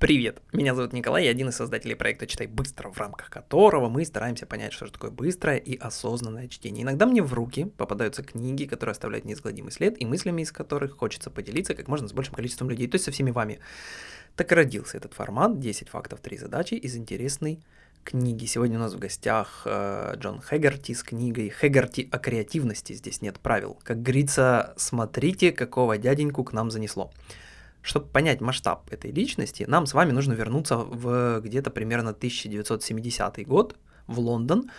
Привет, меня зовут Николай, я один из создателей проекта «Читай быстро», в рамках которого мы стараемся понять, что же такое быстрое и осознанное чтение. Иногда мне в руки попадаются книги, которые оставляют неизгладимый след, и мыслями из которых хочется поделиться как можно с большим количеством людей, то есть со всеми вами. Так и родился этот формат 10 фактов, 3 задачи из интересной книги. Сегодня у нас в гостях э, Джон Хэггарти с книгой «Хэггарти о креативности. Здесь нет правил». Как говорится, смотрите, какого дяденьку к нам занесло. Чтобы понять масштаб этой личности, нам с вами нужно вернуться в где-то примерно 1970 год в Лондон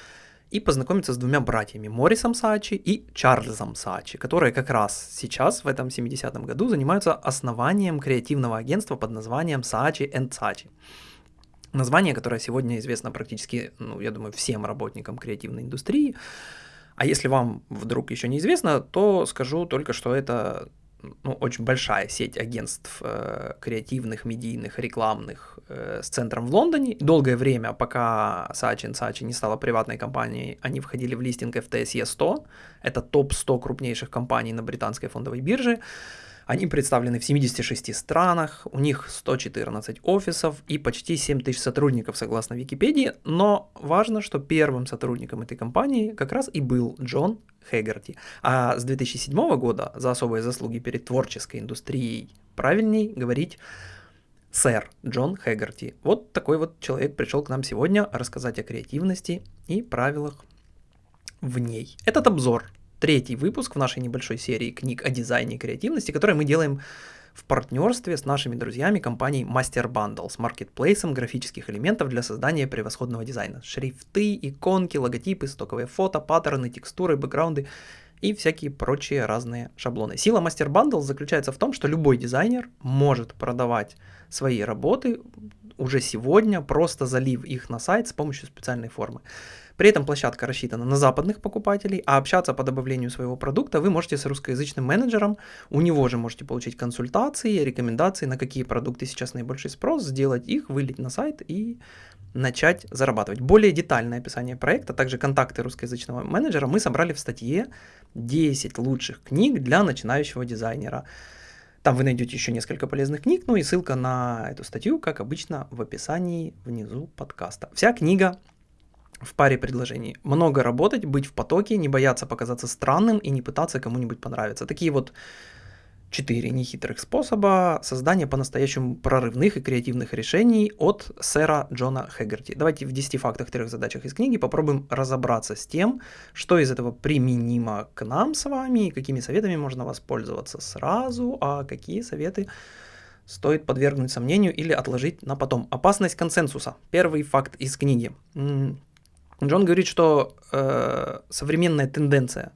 и познакомиться с двумя братьями, Моррисом Сачи и Чарльзом Сачи, которые как раз сейчас, в этом 70-м году, занимаются основанием креативного агентства под названием Сачи Сачи. Название, которое сегодня известно практически, ну, я думаю, всем работникам креативной индустрии. А если вам вдруг еще неизвестно, то скажу только, что это ну, очень большая сеть агентств э, креативных, медийных, рекламных э, с центром в Лондоне. Долгое время, пока Saatchi Saatchi не стала приватной компанией, они входили в листинг FTSE 100. Это топ-100 крупнейших компаний на британской фондовой бирже. Они представлены в 76 странах, у них 114 офисов и почти 7 тысяч сотрудников, согласно Википедии, но важно, что первым сотрудником этой компании как раз и был Джон Хэггарти. А с 2007 года за особые заслуги перед творческой индустрией правильней говорить сэр Джон Хэггарти. Вот такой вот человек пришел к нам сегодня рассказать о креативности и правилах в ней. Этот обзор третий выпуск в нашей небольшой серии книг о дизайне и креативности, который мы делаем в партнерстве с нашими друзьями компанией Master Bundle с маркетплейсом графических элементов для создания превосходного дизайна. Шрифты, иконки, логотипы, стоковые фото, паттерны, текстуры, бэкграунды и всякие прочие разные шаблоны. Сила Master Bundle заключается в том, что любой дизайнер может продавать свои работы уже сегодня, просто залив их на сайт с помощью специальной формы. При этом площадка рассчитана на западных покупателей, а общаться по добавлению своего продукта вы можете с русскоязычным менеджером, у него же можете получить консультации, рекомендации, на какие продукты сейчас наибольший спрос, сделать их, вылить на сайт и начать зарабатывать. Более детальное описание проекта, также контакты русскоязычного менеджера мы собрали в статье 10 лучших книг для начинающего дизайнера. Там вы найдете еще несколько полезных книг, ну и ссылка на эту статью, как обычно, в описании внизу подкаста. Вся книга в паре предложений. Много работать, быть в потоке, не бояться показаться странным и не пытаться кому-нибудь понравиться. Такие вот четыре нехитрых способа создания по-настоящему прорывных и креативных решений от сэра Джона Хэггерти. Давайте в 10 фактах, трех задачах из книги попробуем разобраться с тем, что из этого применимо к нам с вами, и какими советами можно воспользоваться сразу, а какие советы стоит подвергнуть сомнению или отложить на потом. Опасность консенсуса. Первый факт из книги. Джон говорит, что э, современная тенденция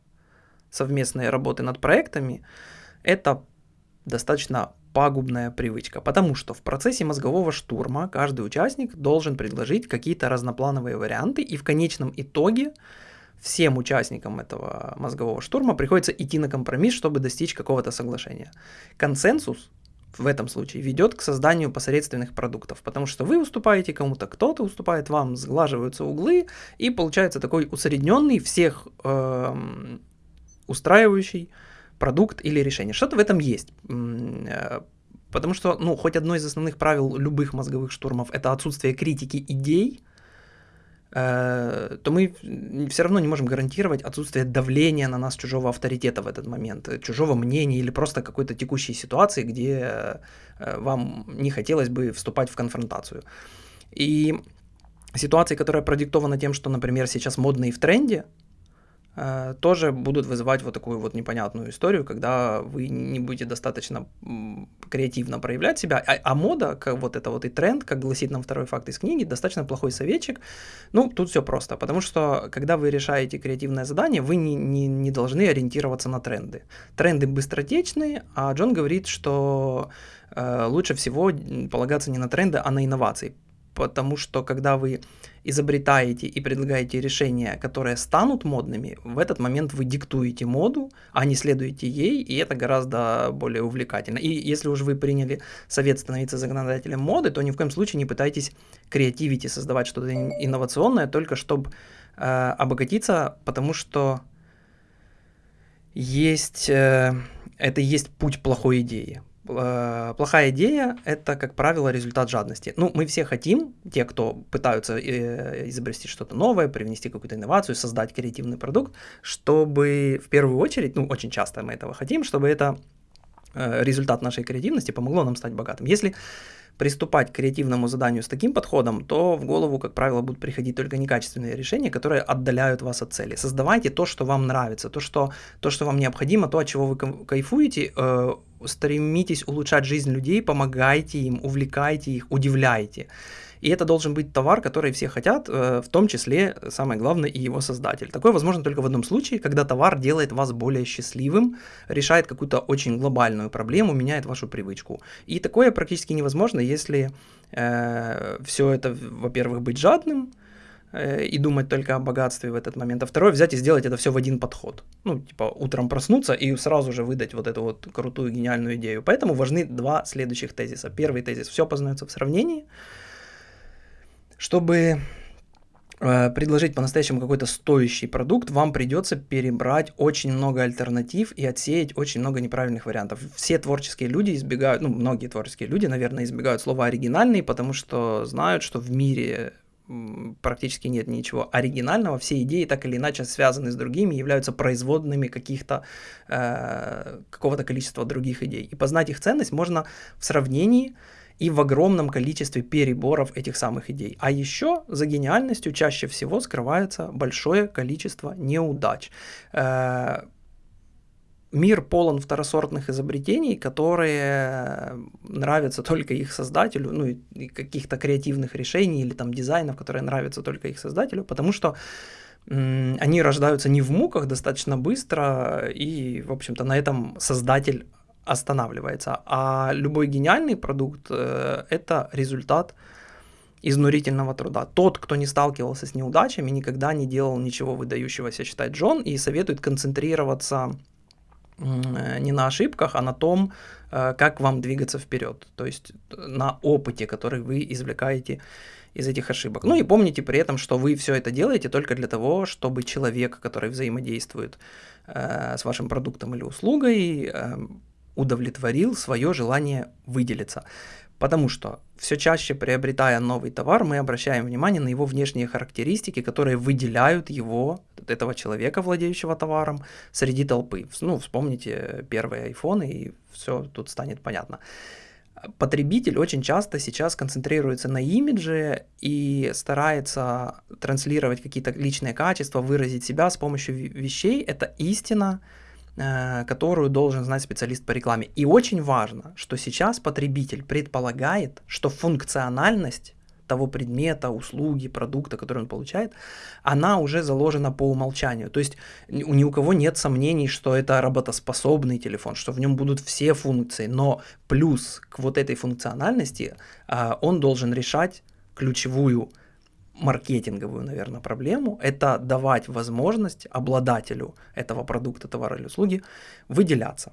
совместной работы над проектами – это достаточно пагубная привычка, потому что в процессе мозгового штурма каждый участник должен предложить какие-то разноплановые варианты, и в конечном итоге всем участникам этого мозгового штурма приходится идти на компромисс, чтобы достичь какого-то соглашения. Консенсус в этом случае ведет к созданию посредственных продуктов, потому что вы уступаете кому-то, кто-то уступает вам, сглаживаются углы, и получается такой усредненный, всех э, устраивающий продукт или решение. Что-то в этом есть. Э, потому что, ну, хоть одно из основных правил любых мозговых штурмов это отсутствие критики идей, то мы все равно не можем гарантировать отсутствие давления на нас чужого авторитета в этот момент, чужого мнения или просто какой-то текущей ситуации, где э, вам не хотелось бы вступать в конфронтацию. И ситуации, которая продиктована тем, что, например, сейчас модно и в тренде, Э, тоже будут вызывать вот такую вот непонятную историю, когда вы не будете достаточно креативно проявлять себя, а, а мода, как вот это вот и тренд, как гласит нам второй факт из книги, достаточно плохой советчик. Ну, тут все просто, потому что когда вы решаете креативное задание, вы не, не, не должны ориентироваться на тренды. Тренды быстротечные, а Джон говорит, что э, лучше всего полагаться не на тренды, а на инновации, потому что когда вы изобретаете и предлагаете решения, которые станут модными, в этот момент вы диктуете моду, а не следуете ей, и это гораздо более увлекательно. И если уж вы приняли совет становиться законодателем моды, то ни в коем случае не пытайтесь креативить и создавать что-то инновационное, только чтобы э, обогатиться, потому что есть, э, это есть путь плохой идеи плохая идея – это, как правило, результат жадности. Ну, мы все хотим, те, кто пытаются э, изобрести что-то новое, привнести какую-то инновацию, создать креативный продукт, чтобы в первую очередь, ну, очень часто мы этого хотим, чтобы это э, результат нашей креативности помогло нам стать богатым. Если приступать к креативному заданию с таким подходом, то в голову, как правило, будут приходить только некачественные решения, которые отдаляют вас от цели. Создавайте то, что вам нравится, то, что, то, что вам необходимо, то, от чего вы кайфуете, э, стремитесь улучшать жизнь людей, помогайте им, увлекайте их, удивляйте. И это должен быть товар, который все хотят, э, в том числе, самое главное, и его создатель. Такое возможно только в одном случае, когда товар делает вас более счастливым, решает какую-то очень глобальную проблему, меняет вашу привычку. И такое практически невозможно, если э, все это, во-первых, быть жадным, э, и думать только о богатстве в этот момент, а второе взять и сделать это все в один подход. Ну, типа утром проснуться и сразу же выдать вот эту вот крутую гениальную идею. Поэтому важны два следующих тезиса. Первый тезис – все познается в сравнении – чтобы э, предложить по-настоящему какой-то стоящий продукт, вам придется перебрать очень много альтернатив и отсеять очень много неправильных вариантов. Все творческие люди избегают, ну, многие творческие люди, наверное, избегают слова оригинальный, потому что знают, что в мире практически нет ничего оригинального, все идеи так или иначе связаны с другими, являются производными каких-то, э, какого-то количества других идей. И познать их ценность можно в сравнении и в огромном количестве переборов этих самых идей. А еще за гениальностью чаще всего скрывается большое количество неудач. Э, мир полон второсортных изобретений, которые нравятся только их создателю, ну и каких-то креативных решений или там дизайнов, которые нравятся только их создателю, потому что они рождаются не в муках достаточно быстро, и, в общем-то, на этом создатель останавливается. А любой гениальный продукт э, это результат изнурительного труда. Тот, кто не сталкивался с неудачами, никогда не делал ничего выдающегося, считает Джон, и советует концентрироваться э, не на ошибках, а на том, э, как вам двигаться вперед. То есть на опыте, который вы извлекаете из этих ошибок. Ну и помните при этом, что вы все это делаете только для того, чтобы человек, который взаимодействует э, с вашим продуктом или услугой, э, удовлетворил свое желание выделиться. Потому что все чаще приобретая новый товар, мы обращаем внимание на его внешние характеристики, которые выделяют его, этого человека, владеющего товаром, среди толпы. Ну, вспомните первые айфоны, и все тут станет понятно. Потребитель очень часто сейчас концентрируется на имидже и старается транслировать какие-то личные качества, выразить себя с помощью вещей. Это истина, которую должен знать специалист по рекламе. И очень важно, что сейчас потребитель предполагает, что функциональность того предмета, услуги, продукта, который он получает, она уже заложена по умолчанию. То есть ни у кого нет сомнений, что это работоспособный телефон, что в нем будут все функции, но плюс к вот этой функциональности э, он должен решать ключевую маркетинговую, наверное, проблему, это давать возможность обладателю этого продукта, товара или услуги выделяться.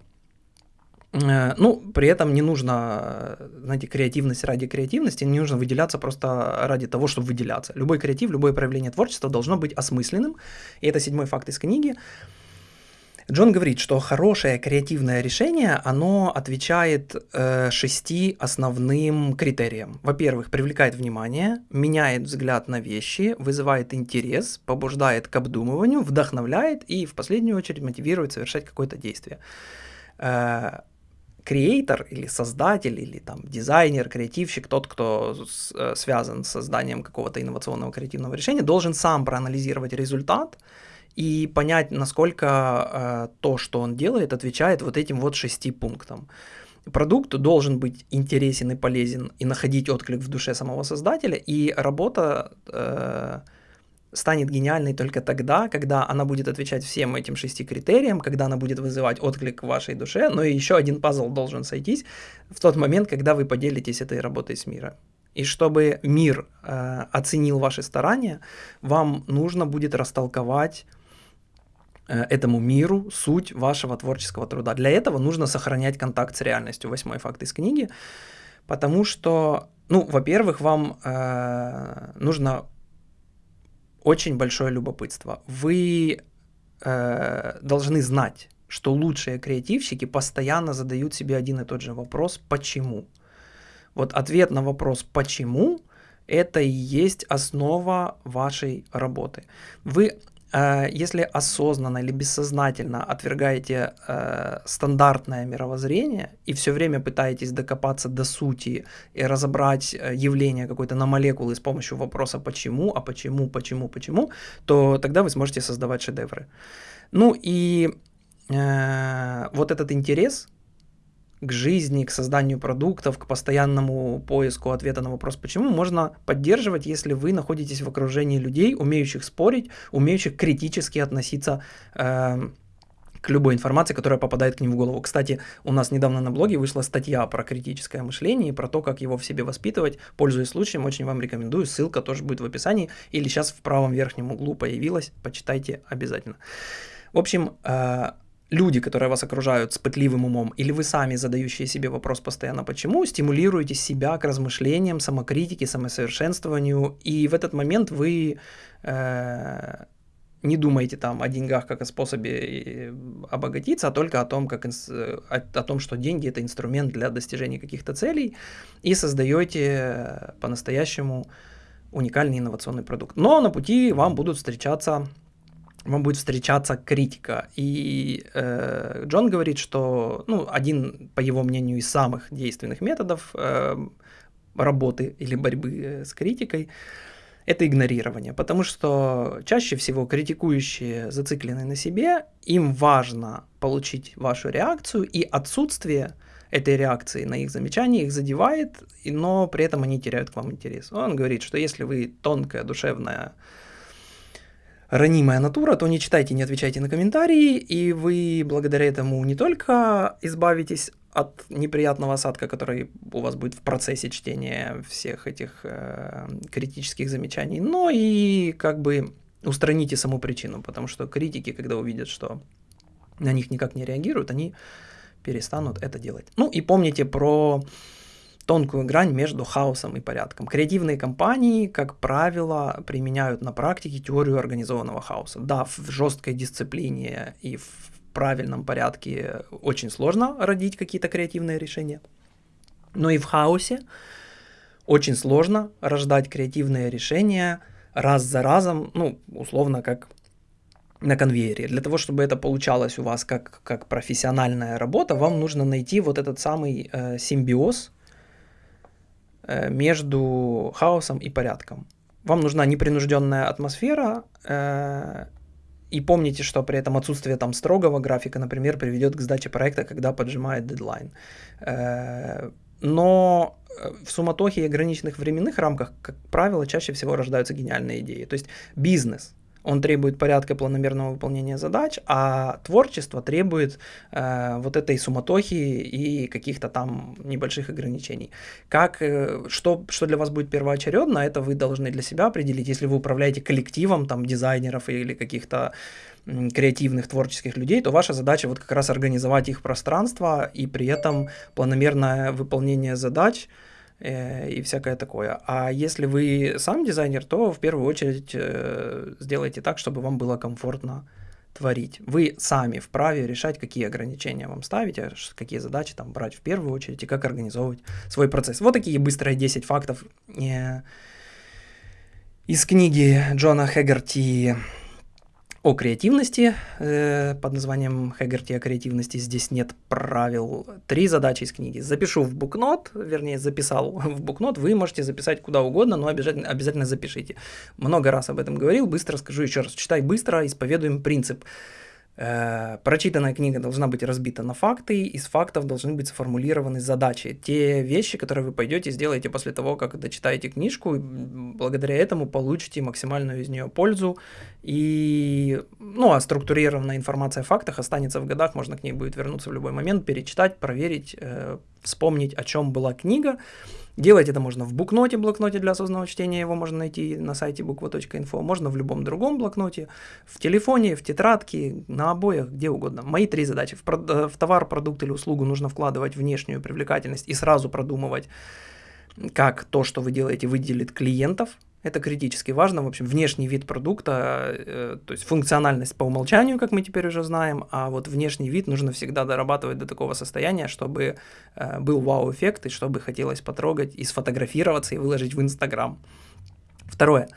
Э, ну, при этом не нужно, знаете, креативность ради креативности, не нужно выделяться просто ради того, чтобы выделяться. Любой креатив, любое проявление творчества должно быть осмысленным, и это седьмой факт из книги. Джон говорит, что хорошее креативное решение, оно отвечает э, шести основным критериям. Во-первых, привлекает внимание, меняет взгляд на вещи, вызывает интерес, побуждает к обдумыванию, вдохновляет и в последнюю очередь мотивирует совершать какое-то действие. Э, креатор или создатель, или там дизайнер, креативщик, тот, кто с, э, связан с созданием какого-то инновационного креативного решения, должен сам проанализировать результат, и понять, насколько э, то, что он делает, отвечает вот этим вот шести пунктам. Продукт должен быть интересен и полезен и находить отклик в душе самого создателя, и работа э, станет гениальной только тогда, когда она будет отвечать всем этим шести критериям, когда она будет вызывать отклик в вашей душе, но и еще один пазл должен сойтись в тот момент, когда вы поделитесь этой работой с миром. И чтобы мир э, оценил ваши старания, вам нужно будет растолковать этому миру суть вашего творческого труда. Для этого нужно сохранять контакт с реальностью. Восьмой факт из книги. Потому что, ну, во-первых, вам э, нужно очень большое любопытство. Вы э, должны знать, что лучшие креативщики постоянно задают себе один и тот же вопрос «почему?». Вот ответ на вопрос «почему?» это и есть основа вашей работы. Вы Э, если осознанно или бессознательно отвергаете э, стандартное мировоззрение и все время пытаетесь докопаться до сути и разобрать э, явление какое-то на молекулы с помощью вопроса почему, а почему, почему, почему, то тогда вы сможете создавать шедевры. Ну и э, вот этот интерес к жизни, к созданию продуктов, к постоянному поиску ответа на вопрос «почему» можно поддерживать, если вы находитесь в окружении людей, умеющих спорить, умеющих критически относиться э, к любой информации, которая попадает к ним в голову. Кстати, у нас недавно на блоге вышла статья про критическое мышление и про то, как его в себе воспитывать. Пользуясь случаем, очень вам рекомендую. Ссылка тоже будет в описании или сейчас в правом верхнем углу появилась. Почитайте обязательно. В общем, э, люди, которые вас окружают с пытливым умом, или вы сами, задающие себе вопрос постоянно «почему?», стимулируете себя к размышлениям, самокритике, самосовершенствованию, и в этот момент вы э, не думаете там о деньгах как о способе э, обогатиться, а только о том, как, о, о том, что деньги это инструмент для достижения каких-то целей, и создаете по-настоящему уникальный инновационный продукт. Но на пути вам будут встречаться вам будет встречаться критика. И э, Джон говорит, что ну, один, по его мнению, из самых действенных методов э, работы или борьбы э, с критикой это игнорирование, потому что чаще всего критикующие зациклены на себе, им важно получить вашу реакцию, и отсутствие этой реакции на их замечания их задевает, но при этом они теряют к вам интерес. Он говорит, что если вы тонкая, душевная, ранимая натура, то не читайте, не отвечайте на комментарии, и вы благодаря этому не только избавитесь от неприятного осадка, который у вас будет в процессе чтения всех этих э, критических замечаний, но и как бы устраните саму причину, потому что критики, когда увидят, что на них никак не реагируют, они перестанут это делать. Ну и помните про тонкую грань между хаосом и порядком. Креативные компании, как правило, применяют на практике теорию организованного хаоса. Да, в жесткой дисциплине и в правильном порядке очень сложно родить какие-то креативные решения. Но и в хаосе очень сложно рождать креативные решения раз за разом, ну, условно, как на конвейере. Для того, чтобы это получалось у вас как, как профессиональная работа, вам нужно найти вот этот самый э, симбиоз между хаосом и порядком. Вам нужна непринужденная атмосфера, э, и помните, что при этом отсутствие там строгого графика, например, приведет к сдаче проекта, когда поджимает дедлайн. Э, но в суматохе и ограниченных временных рамках, как правило, чаще всего рождаются гениальные идеи. То есть бизнес он требует порядка планомерного выполнения задач, а творчество требует э, вот этой суматохи и каких-то там небольших ограничений. Как, э, что, что для вас будет первоочередно, это вы должны для себя определить. Если вы управляете коллективом там дизайнеров или каких-то креативных творческих людей, то ваша задача вот как раз организовать их пространство и при этом планомерное выполнение задач – Э, и всякое такое. А если вы сам дизайнер, то в первую очередь э, сделайте так, чтобы вам было комфортно творить. Вы сами вправе решать, какие ограничения вам ставить, а какие задачи там брать в первую очередь и как организовывать свой процесс. Вот такие быстрые 10 фактов э, из книги Джона Хэггерти о креативности э, под названием Хэггерти о креативности. Здесь нет правил. Три задачи из книги. Запишу в букнот, вернее, записал в букнот. Вы можете записать куда угодно, но обязательно, обязательно запишите. Много раз об этом говорил, быстро скажу еще раз. Читай быстро, исповедуем принцип. Э, прочитанная книга должна быть разбита на факты, из фактов должны быть сформулированы задачи. Те вещи, которые вы пойдете сделаете после того, как дочитаете книжку, благодаря этому получите максимальную из нее пользу. И, ну, а структурированная информация о фактах останется в годах, можно к ней будет вернуться в любой момент, перечитать, проверить, э, вспомнить, о чем была книга. Делать это можно в букноте, блокноте для осознанного чтения, его можно найти на сайте буква.инфо, можно в любом другом блокноте, в телефоне, в тетрадке, на обоях, где угодно. Мои три задачи. В, э, в товар, продукт или услугу нужно вкладывать внешнюю привлекательность и сразу продумывать, как то, что вы делаете, выделит клиентов, это критически важно. В общем, внешний вид продукта, э, то есть функциональность по умолчанию, как мы теперь уже знаем, а вот внешний вид нужно всегда дорабатывать до такого состояния, чтобы э, был вау-эффект и чтобы хотелось потрогать и сфотографироваться и выложить в Инстаграм. Второе.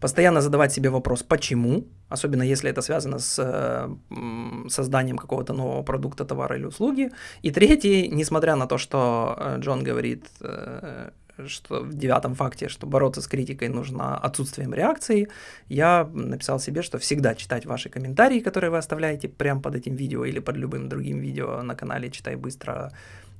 Постоянно задавать себе вопрос «почему?», особенно если это связано с э, созданием какого-то нового продукта, товара или услуги. И третий, несмотря на то, что э, Джон говорит, э, что в девятом факте, что бороться с критикой нужно отсутствием реакции, я написал себе, что всегда читать ваши комментарии, которые вы оставляете прямо под этим видео или под любым другим видео на канале «Читай быстро»,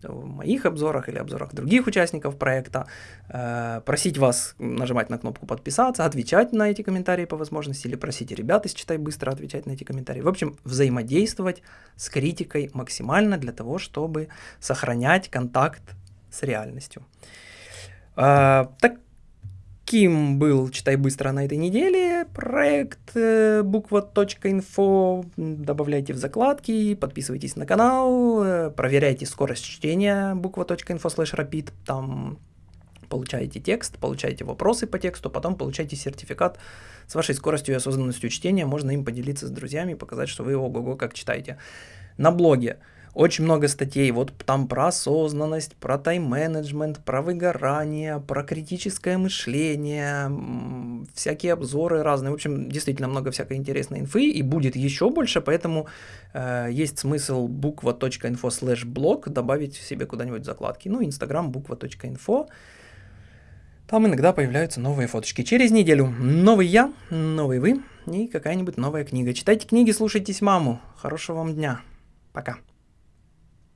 в моих обзорах или обзорах других участников проекта, э, просить вас нажимать на кнопку подписаться, отвечать на эти комментарии по возможности, или просить ребят из «Читай быстро» отвечать на эти комментарии. В общем, взаимодействовать с критикой максимально для того, чтобы сохранять контакт с реальностью. А, таким был «Читай быстро» на этой неделе. Проект э, буква.инфо. Добавляйте в закладки, подписывайтесь на канал, э, проверяйте скорость чтения буква.инфо слэш rapid. Там получаете текст, получаете вопросы по тексту, потом получаете сертификат с вашей скоростью и осознанностью чтения. Можно им поделиться с друзьями, показать, что вы ого-го как читаете. На блоге очень много статей, вот там про осознанность, про тайм-менеджмент, про выгорание, про критическое мышление, всякие обзоры разные. В общем, действительно много всякой интересной инфы, и будет еще больше, поэтому э, есть смысл буква.info slash blog добавить себе куда-нибудь закладки. Ну, инстаграм буква.info. Там иногда появляются новые фоточки. Через неделю новый я, новый вы и какая-нибудь новая книга. Читайте книги, слушайтесь маму. Хорошего вам дня. Пока.